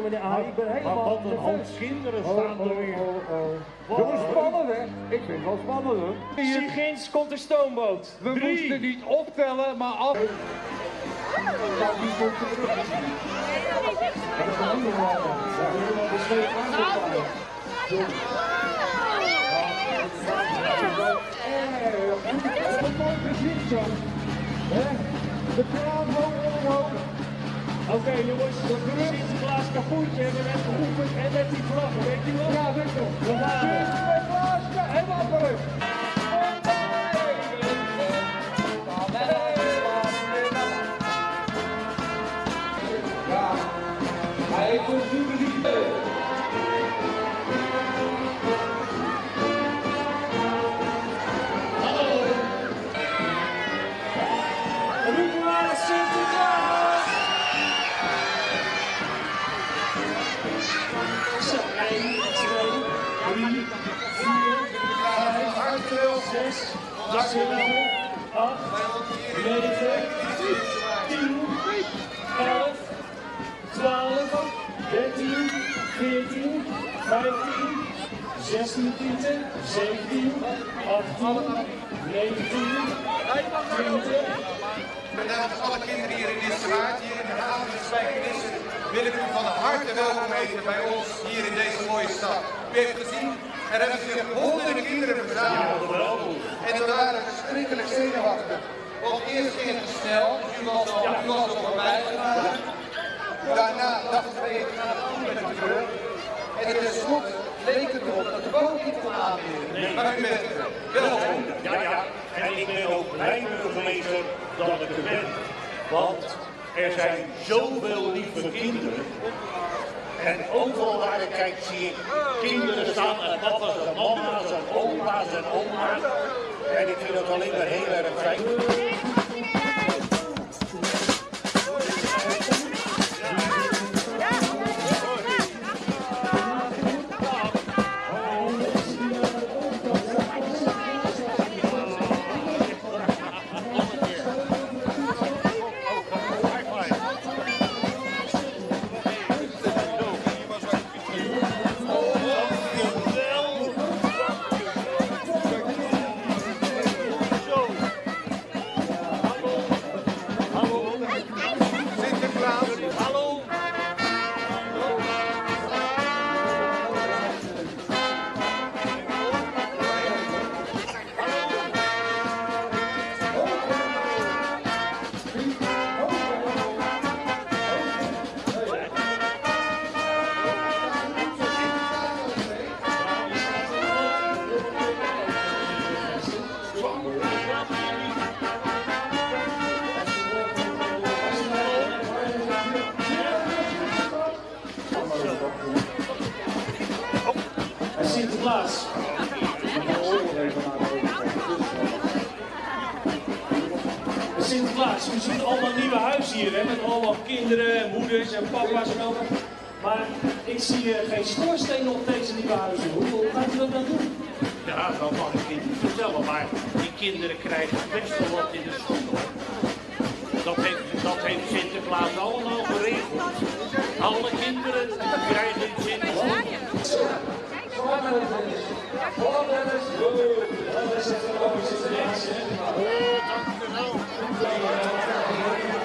meneer A. Ik ben Maar helemaal wat een hoop kinderen staan er weer. Jongens, spannend hè? Ik vind het wel spannend hoor. Zie ginds komt de stoomboot. We Drie. moesten niet optellen, maar af. De kraan hoog omhoog. Oké jongens, Sinterklaas kapoentje hebben we net geroepen en met die vlag, weet je wel? Ja, weet je. We gaan er. Sinterklaas, 6, 7, 8, 9, 10, 11, 12, 13, 14, 15, 16, 17, 18, 19, 20, Met namens alle kinderen hier in Nissewaard, hier in de haven van wil ik u van harte welkom heten bij ons hier in deze mooie stad. U gezien, er hebben zich honderden kinderen verzameld. En we waren verschrikkelijk zenuwachtig. Want eerst ging het snel, dus u was al, u was al voorbij. Daarna dachten we, we gaan het doen met de terug. En tenslotte leek het erop dat de boot niet kon aanleren. Maar u bent. Welkom. Ja, ja. En ik ben ook blij burgemeester dat ik er ben. Want er zijn zoveel lieve kinderen. En overal waar ik kijk zie ik kinderen staan en papa's en mama's en opa's en oma's. En ik vind dat alleen maar heel erg fijn. Sinterklaas. Sinterklaas, u ziet allemaal nieuwe huizen hier, hè, met allemaal kinderen en moeders en papa's en allemaal. Maar ik zie eh, geen schoorsteen op deze nieuwe huizen. Hoe gaat u dat dan doen? Ja, dat mag ik niet vertellen, maar die kinderen krijgen best wel wat in de school. Dat heeft, dat heeft Sinterklaas allemaal geregeld. Alle kinderen krijgen in Sinterklaas. Thank you.